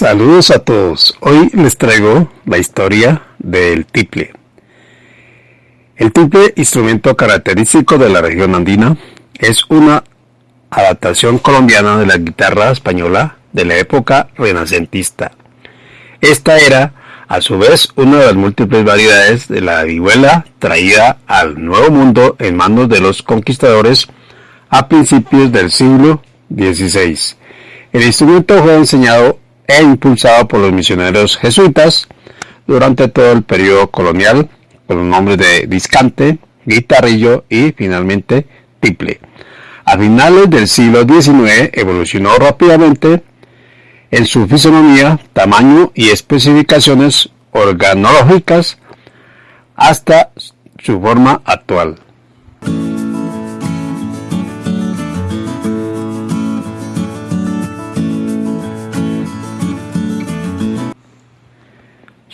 Saludos a todos. Hoy les traigo la historia del tiple. El tiple, instrumento característico de la región andina, es una adaptación colombiana de la guitarra española de la época renacentista. Esta era, a su vez, una de las múltiples variedades de la vihuela traída al Nuevo Mundo en manos de los conquistadores a principios del siglo XVI. El instrumento fue enseñado e impulsado por los misioneros jesuitas durante todo el periodo colonial con los nombres de discante, guitarrillo y finalmente tiple. A finales del siglo XIX evolucionó rápidamente en su fisonomía, tamaño y especificaciones organológicas hasta su forma actual.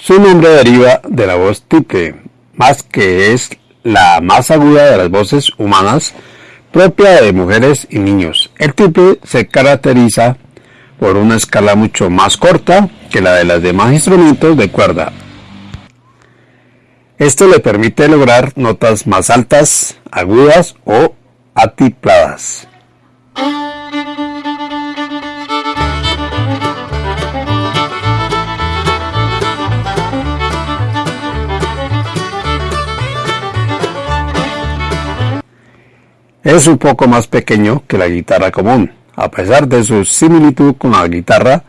Su nombre deriva de la voz tiple, más que es la más aguda de las voces humanas propia de mujeres y niños. El tiple se caracteriza por una escala mucho más corta que la de los demás instrumentos de cuerda. Esto le permite lograr notas más altas, agudas o atipladas. Es un poco más pequeño que la guitarra común. A pesar de su similitud con la guitarra,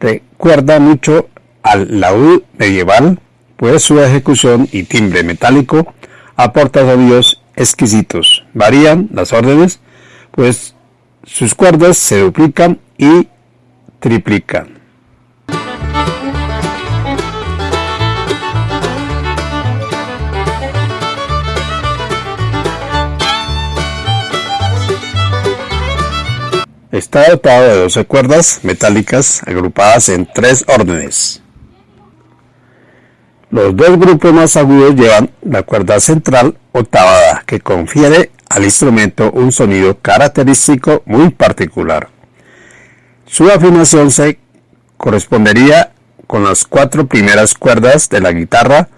recuerda mucho al laúd medieval, pues su ejecución y timbre metálico aporta sonidos exquisitos. Varían las órdenes, pues sus cuerdas se duplican y triplican. Está dotado de 12 cuerdas metálicas agrupadas en tres órdenes. Los dos grupos más agudos llevan la cuerda central octavada, que confiere al instrumento un sonido característico muy particular. Su afinación se correspondería con las cuatro primeras cuerdas de la guitarra,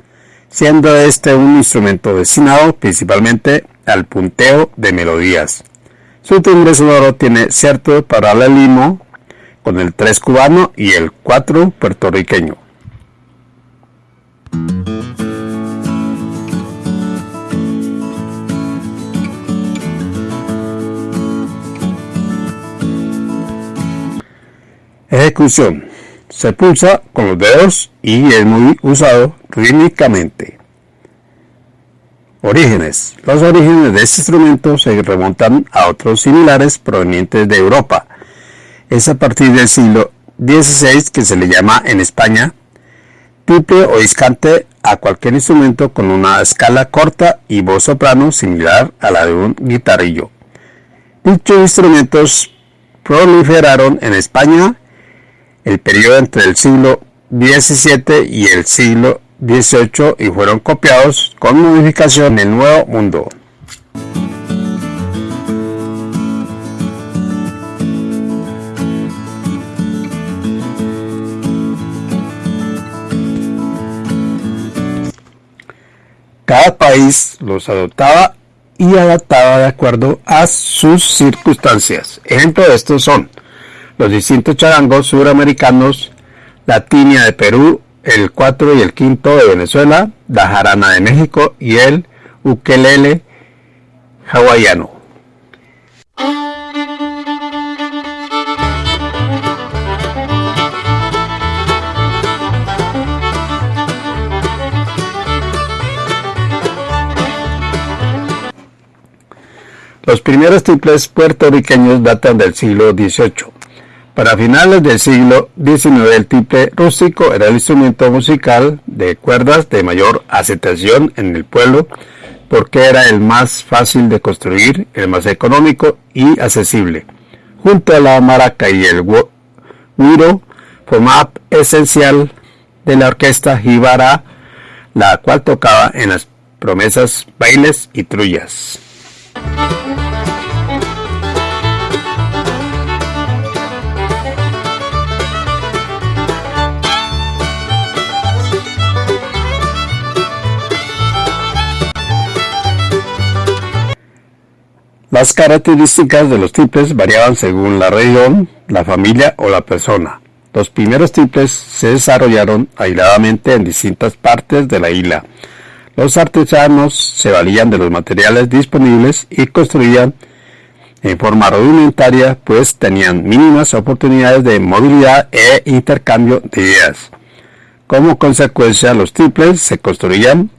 siendo este un instrumento destinado principalmente al punteo de melodías. Su timbre sonoro tiene cierto paralelismo con el 3 cubano y el 4 puertorriqueño. Ejecución. Se pulsa con los dedos y es muy usado rítmicamente. Orígenes. Los orígenes de este instrumento se remontan a otros similares provenientes de Europa. Es a partir del siglo XVI que se le llama en España tiple o discante a cualquier instrumento con una escala corta y voz soprano similar a la de un guitarrillo. Dichos instrumentos proliferaron en España el periodo entre el siglo XVII y el siglo 18 y fueron copiados con modificación en el Nuevo Mundo. Cada país los adoptaba y adaptaba de acuerdo a sus circunstancias. Ejemplo de estos son los distintos charangos suramericanos, la tiña de Perú, el 4 y el 5 de Venezuela, la jarana de México y el ukelele hawaiano. Los primeros triples puertorriqueños datan del siglo XVIII. Para finales del siglo XIX el tiple rústico era el instrumento musical de cuerdas de mayor aceptación en el pueblo porque era el más fácil de construir, el más económico y accesible. Junto a la maraca y el guiro formaba esencial de la orquesta jíbara, la cual tocaba en las promesas, bailes y trullas. Las características de los tiples variaban según la región, la familia o la persona. Los primeros tiples se desarrollaron aisladamente en distintas partes de la isla. Los artesanos se valían de los materiales disponibles y construían en forma rudimentaria, pues tenían mínimas oportunidades de movilidad e intercambio de ideas. Como consecuencia, los tiples se construían,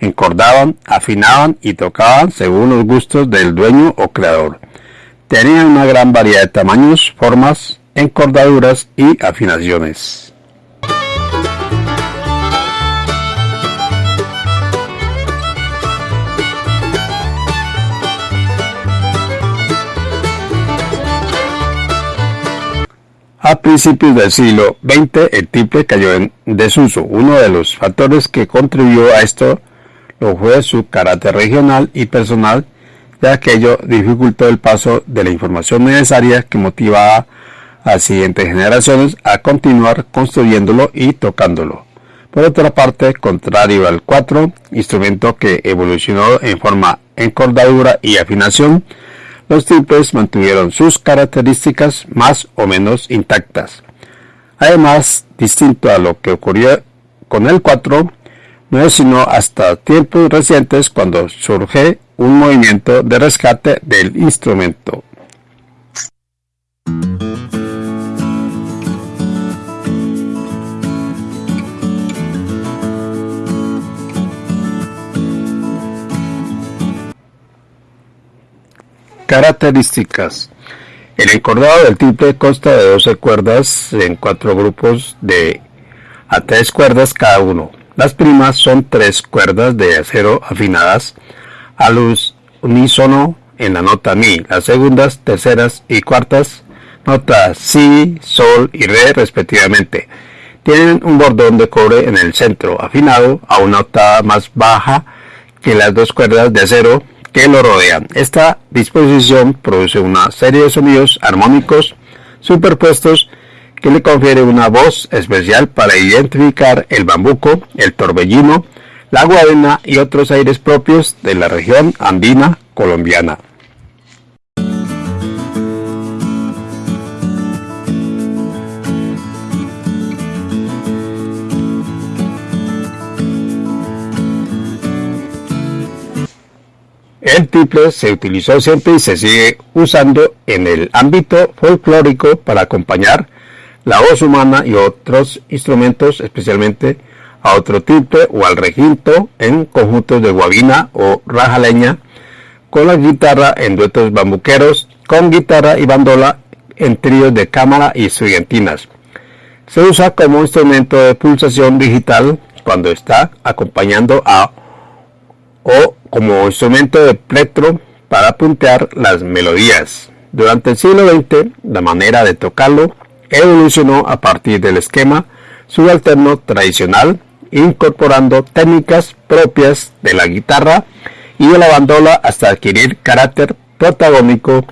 encordaban, afinaban y tocaban según los gustos del dueño o creador. Tenían una gran variedad de tamaños, formas, encordaduras y afinaciones. A principios del siglo XX el tiple cayó en desuso. Uno de los factores que contribuyó a esto lo fue su carácter regional y personal, ya que ello dificultó el paso de la información necesaria que motivaba a siguientes generaciones a continuar construyéndolo y tocándolo. Por otra parte, contrario al 4, instrumento que evolucionó en forma encordadura y afinación, los tiples mantuvieron sus características más o menos intactas. Además, distinto a lo que ocurrió con el 4, no es sino hasta tiempos recientes cuando surge un movimiento de rescate del instrumento. Características. El encordado del tiple consta de 12 cuerdas en cuatro grupos de a tres cuerdas cada uno. Las primas son tres cuerdas de acero afinadas a luz unísono en la nota mi. Las segundas, terceras y cuartas notas si, sol y re respectivamente. Tienen un bordón de cobre en el centro afinado a una octava más baja que las dos cuerdas de acero que lo rodean. Esta disposición produce una serie de sonidos armónicos superpuestos que le confiere una voz especial para identificar el bambuco, el torbellino, la guadena y otros aires propios de la región andina colombiana. El tiple se utilizó siempre y se sigue usando en el ámbito folclórico para acompañar la voz humana y otros instrumentos, especialmente a otro tiple o al reginto en conjuntos de guabina o rajaleña, con la guitarra en duetos bambuqueros, con guitarra y bandola en tríos de cámara y estudiantinas. Se usa como instrumento de pulsación digital cuando está acompañando a o como instrumento de plectro para puntear las melodías. Durante el siglo XX, la manera de tocarlo evolucionó a partir del esquema subalterno tradicional, incorporando técnicas propias de la guitarra y de la bandola hasta adquirir carácter protagónico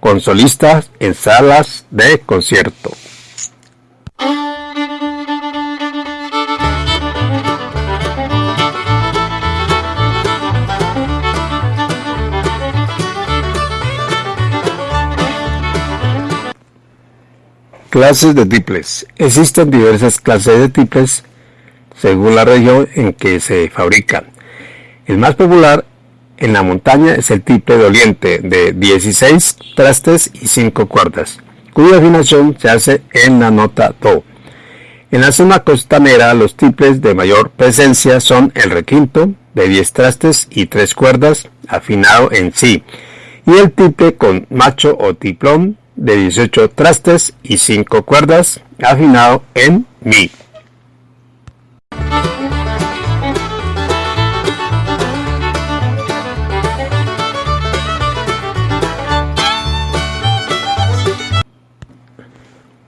con solistas en salas de concierto. Clases de tiples. Existen diversas clases de tiples según la región en que se fabrican. El más popular en la montaña es el tiple doliente de 16 trastes y 5 cuerdas, cuya afinación se hace en la nota Do. En la zona costanera los tiples de mayor presencia son el requinto de 10 trastes y 3 cuerdas afinado en Si y el tiple con macho o tiplón de 18 trastes y 5 cuerdas afinado en Mi.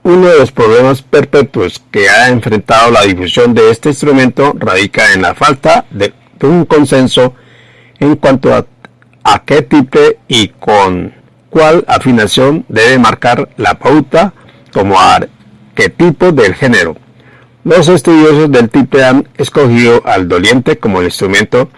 Uno de los problemas perpetuos que ha enfrentado la difusión de este instrumento radica en la falta de un consenso en cuanto a, a qué tipo y con cuál afinación debe marcar la pauta como arquetipo del género. Los estudiosos del tiple han escogido al doliente como el instrumento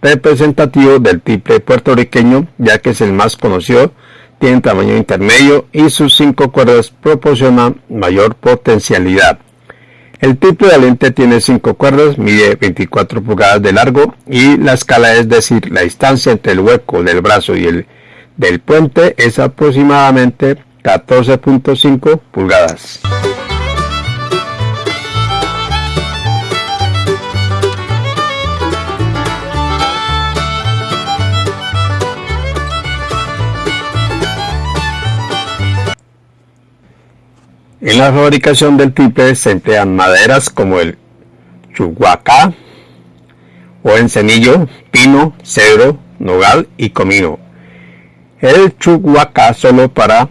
representativo del triple puertorriqueño ya que es el más conocido, tiene tamaño intermedio y sus cinco cuerdas proporcionan mayor potencialidad. El triple de lente tiene cinco cuerdas, mide 24 pulgadas de largo y la escala, es decir, la distancia entre el hueco del brazo y el del puente es aproximadamente 14.5 pulgadas. En la fabricación del triple se emplean maderas como el chuhuacá o encenillo, pino, cedro, nogal y comino. El chuhuacá solo para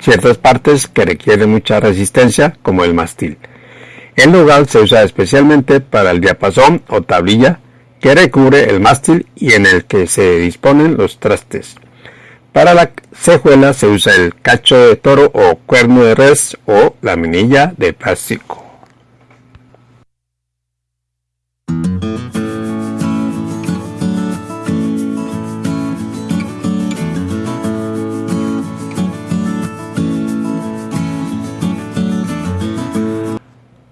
ciertas partes que requieren mucha resistencia como el mastil. El nogal se usa especialmente para el diapasón o tablilla que recubre el mástil y en el que se disponen los trastes. Para la cejuela se usa el cacho de toro o cuerno de res o la minilla de plástico.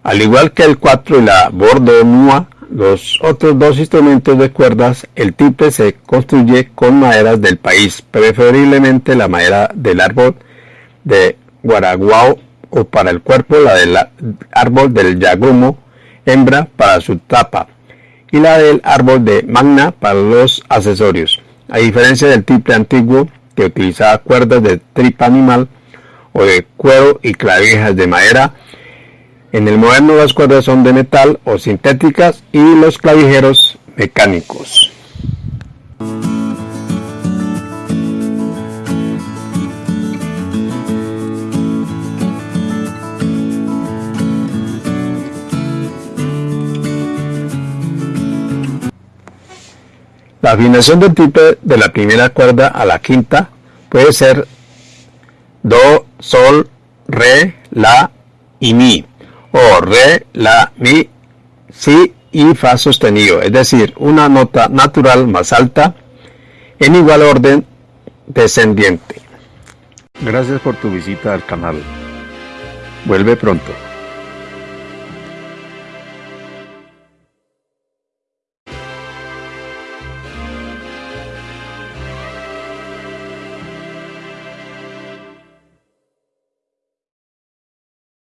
Al igual que el 4 y la bordonua, los otros dos instrumentos de cuerdas, el tiple se construye con maderas del país, preferiblemente la madera del árbol de guaraguao o para el cuerpo la del árbol del yagumo, hembra para su tapa, y la del árbol de magna para los accesorios. A diferencia del tiple antiguo que utilizaba cuerdas de tripa animal o de cuero y clavijas de madera, en el moderno las cuerdas son de metal o sintéticas y los clavijeros mecánicos. La afinación del tipo de la primera cuerda a la quinta puede ser Do, Sol, Re, La y Mi o re, la, mi, si y fa sostenido, es decir, una nota natural más alta en igual orden descendiente. Gracias por tu visita al canal. Vuelve pronto.